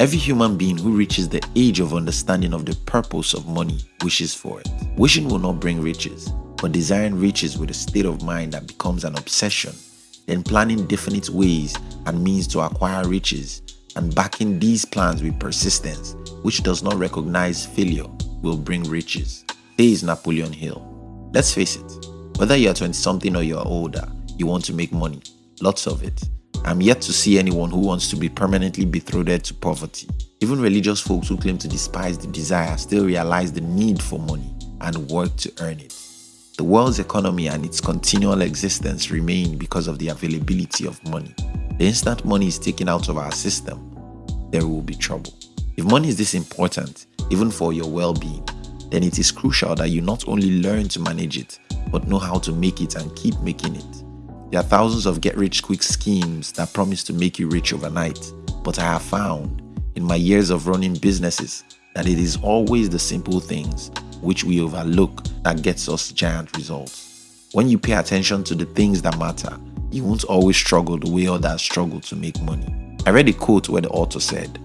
Every human being who reaches the age of understanding of the purpose of money wishes for it. Wishing will not bring riches, but desiring riches with a state of mind that becomes an obsession, then planning definite ways and means to acquire riches, and backing these plans with persistence, which does not recognize failure, will bring riches, says Napoleon Hill. Let's face it, whether you are 20 something or you are older, you want to make money, lots of it. I'm yet to see anyone who wants to be permanently betrothed to poverty. Even religious folks who claim to despise the desire still realize the need for money and work to earn it. The world's economy and its continual existence remain because of the availability of money. The instant money is taken out of our system, there will be trouble. If money is this important, even for your well being, then it is crucial that you not only learn to manage it, but know how to make it and keep making it. There are thousands of get rich quick schemes that promise to make you rich overnight, but I have found in my years of running businesses that it is always the simple things which we overlook that gets us giant results. When you pay attention to the things that matter, you won't always struggle the way others struggle to make money. I read a quote where the author said,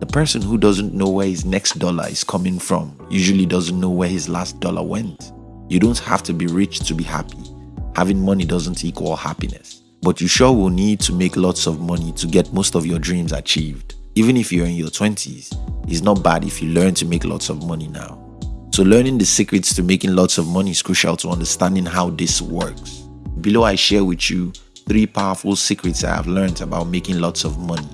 The person who doesn't know where his next dollar is coming from usually doesn't know where his last dollar went. You don't have to be rich to be happy having money doesn't equal happiness. But you sure will need to make lots of money to get most of your dreams achieved. Even if you're in your 20s, it's not bad if you learn to make lots of money now. So learning the secrets to making lots of money is crucial to understanding how this works. Below I share with you three powerful secrets I have learned about making lots of money.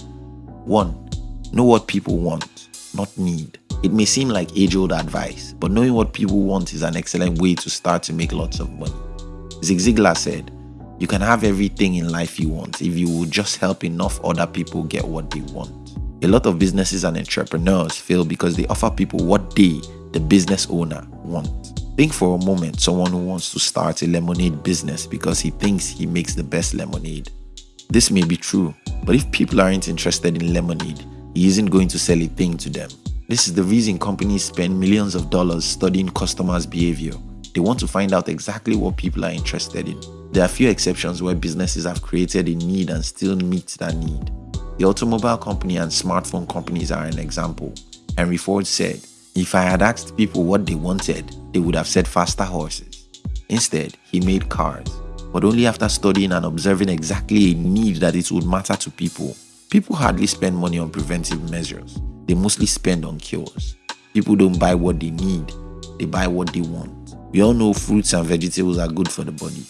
1. Know what people want, not need. It may seem like age-old advice, but knowing what people want is an excellent way to start to make lots of money. Zig Ziglar said, You can have everything in life you want if you will just help enough other people get what they want. A lot of businesses and entrepreneurs fail because they offer people what they, the business owner, want. Think for a moment someone who wants to start a lemonade business because he thinks he makes the best lemonade. This may be true, but if people aren't interested in lemonade, he isn't going to sell a thing to them. This is the reason companies spend millions of dollars studying customers' behavior they want to find out exactly what people are interested in. There are few exceptions where businesses have created a need and still meet that need. The automobile company and smartphone companies are an example. Henry Ford said, If I had asked people what they wanted, they would have said faster horses. Instead, he made cars, but only after studying and observing exactly a need that it would matter to people. People hardly spend money on preventive measures, they mostly spend on cures. People don't buy what they need, they buy what they want. We all know fruits and vegetables are good for the body,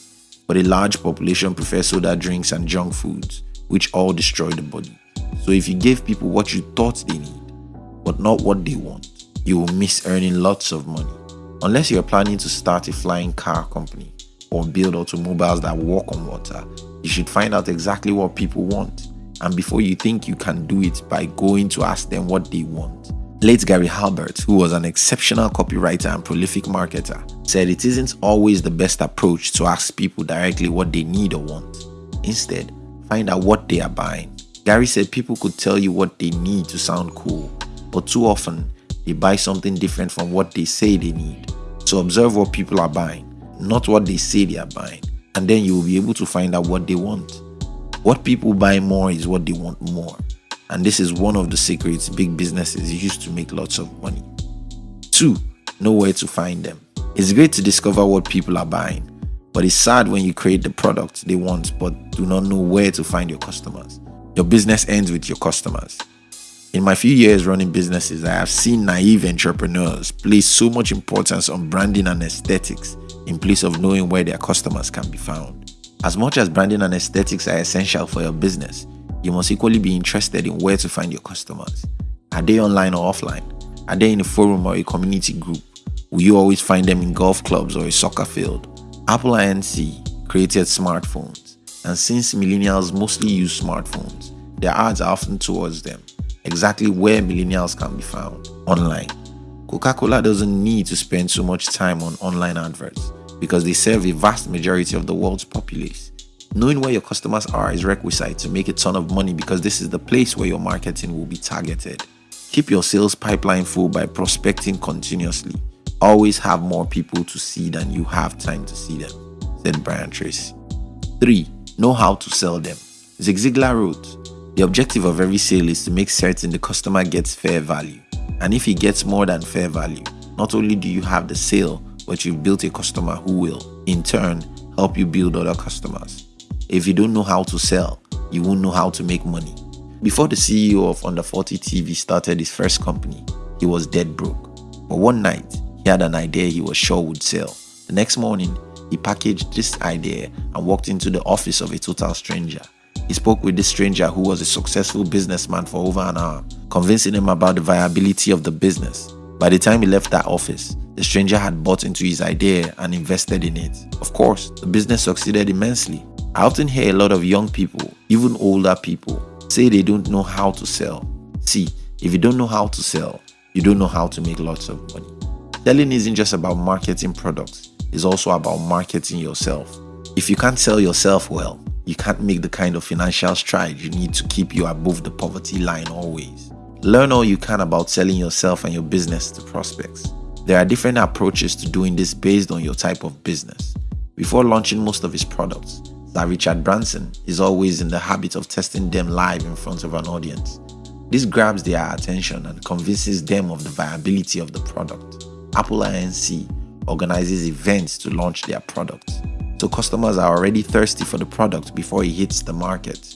but a large population prefers soda drinks and junk foods, which all destroy the body. So if you give people what you thought they need, but not what they want, you will miss earning lots of money. Unless you're planning to start a flying car company or build automobiles that walk on water, you should find out exactly what people want. And before you think you can do it by going to ask them what they want, Late Gary Halbert, who was an exceptional copywriter and prolific marketer, said it isn't always the best approach to ask people directly what they need or want. Instead, find out what they are buying. Gary said people could tell you what they need to sound cool, but too often they buy something different from what they say they need. So observe what people are buying, not what they say they are buying, and then you will be able to find out what they want. What people buy more is what they want more. And this is one of the secrets big businesses use to make lots of money. 2. Know where to find them. It's great to discover what people are buying, but it's sad when you create the product they want but do not know where to find your customers. Your business ends with your customers. In my few years running businesses, I have seen naive entrepreneurs place so much importance on branding and aesthetics in place of knowing where their customers can be found. As much as branding and aesthetics are essential for your business, you must equally be interested in where to find your customers. Are they online or offline? Are they in a forum or a community group? Will you always find them in golf clubs or a soccer field? Apple Inc. created smartphones, and since millennials mostly use smartphones, their ads are often towards them, exactly where millennials can be found online. Coca Cola doesn't need to spend so much time on online adverts because they serve a vast majority of the world's populace. Knowing where your customers are is requisite to make a ton of money because this is the place where your marketing will be targeted. Keep your sales pipeline full by prospecting continuously. Always have more people to see than you have time to see them, said Brian Tracy. 3. Know how to sell them. Zig Ziglar wrote, The objective of every sale is to make certain the customer gets fair value. And if he gets more than fair value, not only do you have the sale, but you've built a customer who will, in turn, help you build other customers. If you don't know how to sell, you won't know how to make money. Before the CEO of Under 40 TV started his first company, he was dead broke. But one night, he had an idea he was sure would sell. The next morning, he packaged this idea and walked into the office of a total stranger. He spoke with this stranger who was a successful businessman for over an hour, convincing him about the viability of the business. By the time he left that office, the stranger had bought into his idea and invested in it. Of course, the business succeeded immensely. I often hear a lot of young people, even older people, say they don't know how to sell. See, if you don't know how to sell, you don't know how to make lots of money. Selling isn't just about marketing products, it's also about marketing yourself. If you can't sell yourself well, you can't make the kind of financial stride you need to keep you above the poverty line always. Learn all you can about selling yourself and your business to prospects. There are different approaches to doing this based on your type of business. Before launching most of his products, Sir Richard Branson is always in the habit of testing them live in front of an audience. This grabs their attention and convinces them of the viability of the product. Apple Inc. organizes events to launch their products so customers are already thirsty for the product before it hits the market.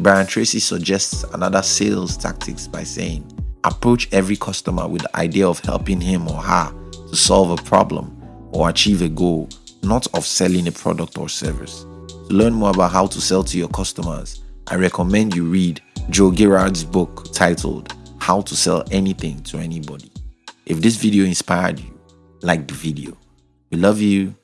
Brian Tracy suggests another sales tactics by saying, approach every customer with the idea of helping him or her to solve a problem or achieve a goal, not of selling a product or service. To learn more about how to sell to your customers, I recommend you read Joe Girard's book titled How to Sell Anything to Anybody. If this video inspired you, like the video. We love you